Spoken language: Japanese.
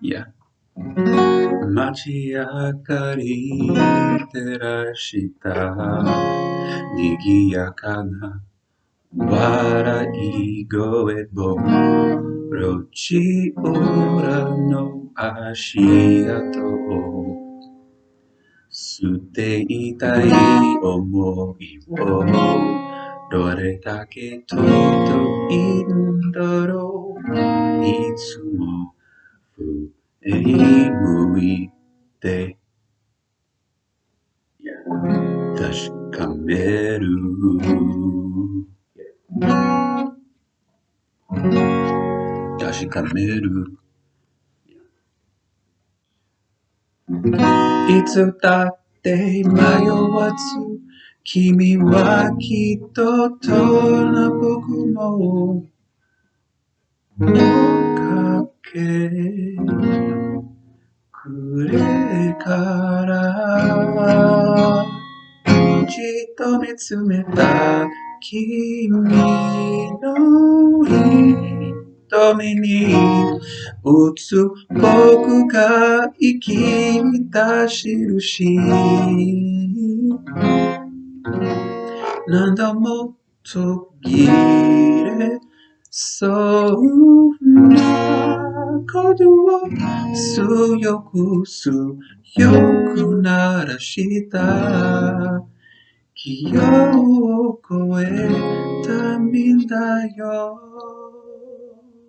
yeah. 街明かり照らした賑やかな捨ていたい思いをどれだけ届いんだろう。いつも上に向いて確かめる。確かめる。いつだって迷わず君はきっとどんな僕も追っかけくれからじっと見つめた君の瞳に映つ僕が生きた印何度も途切れそうなことを強く強く鳴らした。気を超えたんだよ。